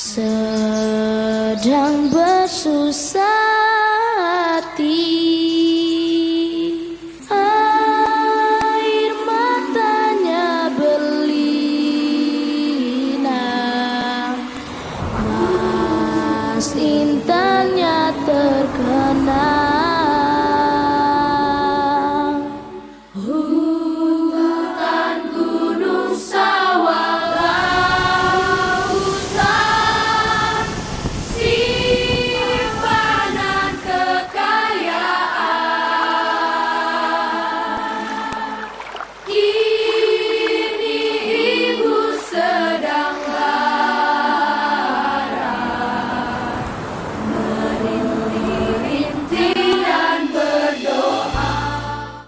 sedang bersusah hati. Air matanya berlinang mas intannya terkenal.